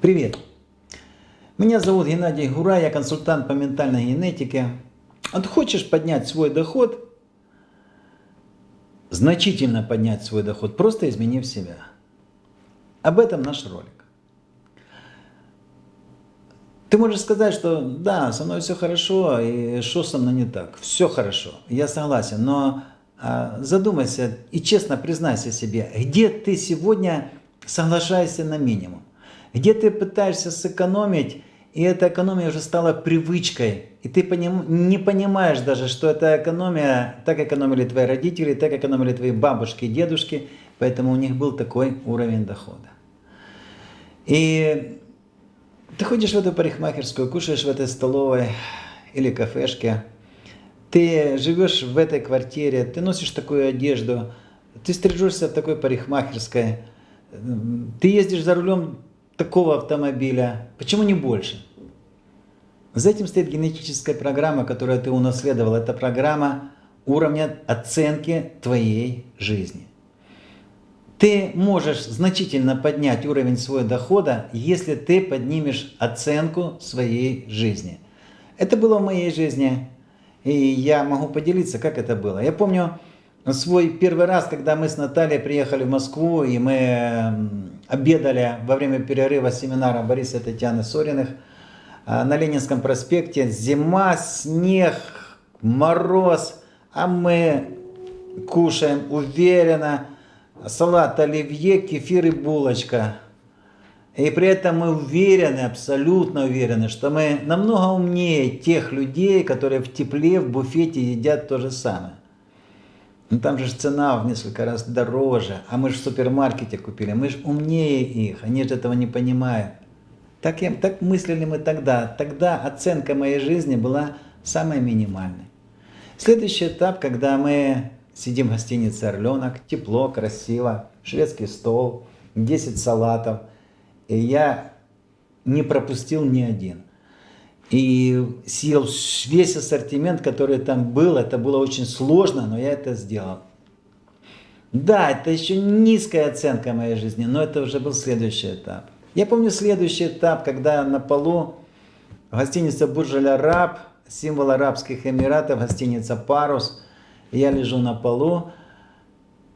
Привет! Меня зовут Геннадий Гура, я консультант по ментальной генетике. Вот хочешь поднять свой доход, значительно поднять свой доход, просто изменив себя. Об этом наш ролик. Ты можешь сказать, что да, со мной все хорошо, и что со мной не так? Все хорошо, я согласен, но а, задумайся и честно признайся себе, где ты сегодня соглашаешься на минимум? Где ты пытаешься сэкономить, и эта экономия уже стала привычкой, и ты поним, не понимаешь даже, что эта экономия, так экономили твои родители, так экономили твои бабушки и дедушки, поэтому у них был такой уровень дохода. И ты ходишь в эту парикмахерскую, кушаешь в этой столовой или кафешке, ты живешь в этой квартире, ты носишь такую одежду, ты стрижешься в такой парикмахерской, ты ездишь за рулем такого автомобиля. Почему не больше? За этим стоит генетическая программа, которую ты унаследовал. Это программа уровня оценки твоей жизни. Ты можешь значительно поднять уровень своего дохода, если ты поднимешь оценку своей жизни. Это было в моей жизни, и я могу поделиться, как это было. Я помню, свой первый раз, когда мы с Натальей приехали в Москву, и мы обедали во время перерыва семинара Бориса и Татьяны Сориных а, на Ленинском проспекте. Зима, снег, мороз, а мы кушаем уверенно. Салат оливье, кефир и булочка. И при этом мы уверены, абсолютно уверены, что мы намного умнее тех людей, которые в тепле в буфете едят то же самое. Ну там же цена в несколько раз дороже, а мы же в супермаркете купили, мы же умнее их, они же этого не понимают. Так, я, так мыслили мы тогда. Тогда оценка моей жизни была самой минимальной. Следующий этап, когда мы сидим в гостинице «Орленок», тепло, красиво, шведский стол, 10 салатов, и я не пропустил ни один и съел весь ассортимент, который там был. Это было очень сложно, но я это сделал. Да, это еще низкая оценка моей жизни, но это уже был следующий этап. Я помню следующий этап, когда на полу в гостинице Буржаль-Араб, символ Арабских Эмиратов, гостиница Парус, я лежу на полу,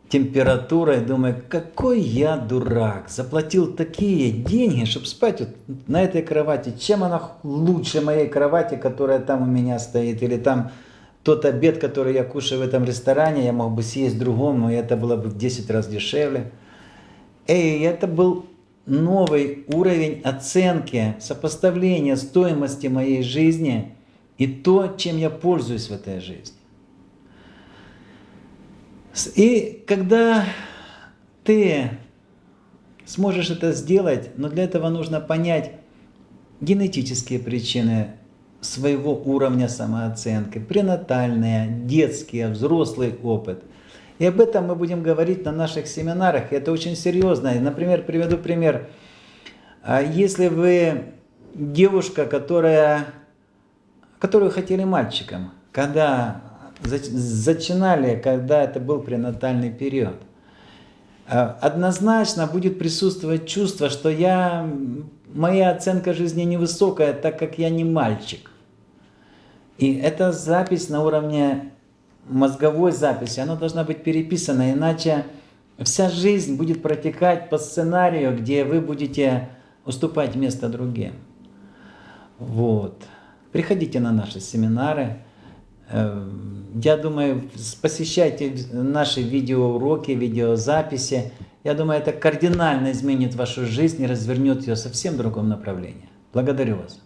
температурой, думаю, какой я дурак, заплатил такие деньги, чтобы спать вот на этой кровати. Чем она лучше моей кровати, которая там у меня стоит, или там тот обед, который я кушаю в этом ресторане, я мог бы съесть в другом, но это было бы в 10 раз дешевле. И это был новый уровень оценки, сопоставления стоимости моей жизни и то, чем я пользуюсь в этой жизни. И когда ты сможешь это сделать, но для этого нужно понять генетические причины своего уровня самооценки, пренатальные, детские, взрослый опыт. И об этом мы будем говорить на наших семинарах. И это очень серьезно. Например, приведу пример. А если вы девушка, которая, которую хотели мальчиком, когда зачинали, когда это был пренатальный период. А, однозначно будет присутствовать чувство, что я, моя оценка жизни невысокая, так как я не мальчик. И эта запись на уровне мозговой записи, она должна быть переписана, иначе вся жизнь будет протекать по сценарию, где вы будете уступать место другим. Вот. Приходите на наши семинары. Я думаю, посещайте наши видеоуроки, видеозаписи. Я думаю, это кардинально изменит вашу жизнь и развернет ее совсем другом направлении. Благодарю вас.